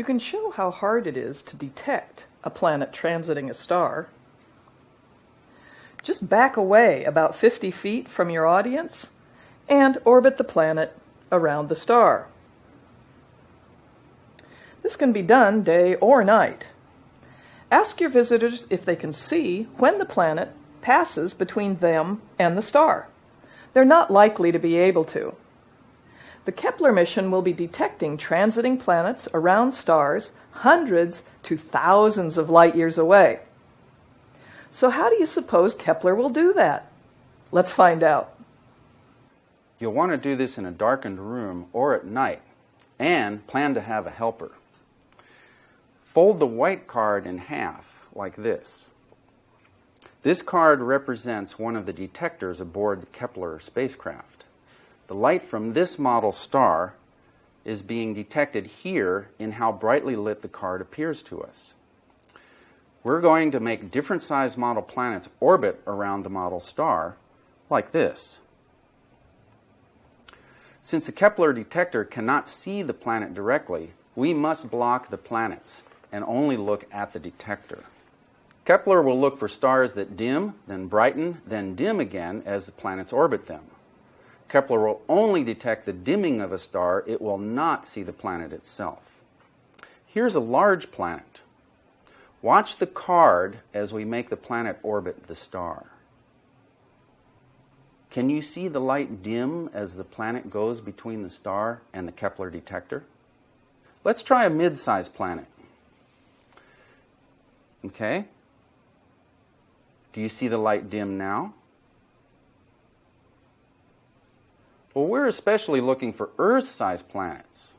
You can show how hard it is to detect a planet transiting a star. Just back away about 50 feet from your audience and orbit the planet around the star. This can be done day or night. Ask your visitors if they can see when the planet passes between them and the star. They're not likely to be able to. The Kepler mission will be detecting transiting planets around stars hundreds to thousands of light years away. So, how do you suppose Kepler will do that? Let's find out. You'll want to do this in a darkened room or at night, and plan to have a helper. Fold the white card in half, like this. This card represents one of the detectors aboard the Kepler spacecraft. The light from this model star is being detected here in how brightly lit the card appears to us. We're going to make different size model planets orbit around the model star, like this. Since the Kepler detector cannot see the planet directly, we must block the planets and only look at the detector. Kepler will look for stars that dim, then brighten, then dim again as the planets orbit them. Kepler will only detect the dimming of a star, it will not see the planet itself. Here's a large planet. Watch the card as we make the planet orbit the star. Can you see the light dim as the planet goes between the star and the Kepler detector? Let's try a mid-sized planet. Okay. Do you see the light dim now? Well, we're especially looking for Earth-sized planets.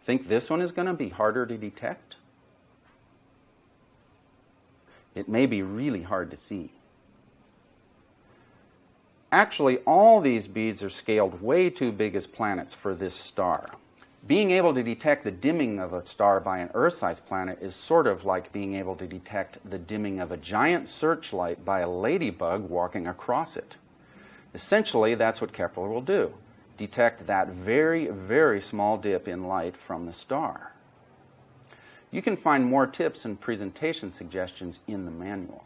Think this one is going to be harder to detect? It may be really hard to see. Actually, all these beads are scaled way too big as planets for this star. Being able to detect the dimming of a star by an Earth-sized planet is sort of like being able to detect the dimming of a giant searchlight by a ladybug walking across it. Essentially, that's what Kepler will do. Detect that very, very small dip in light from the star. You can find more tips and presentation suggestions in the manual.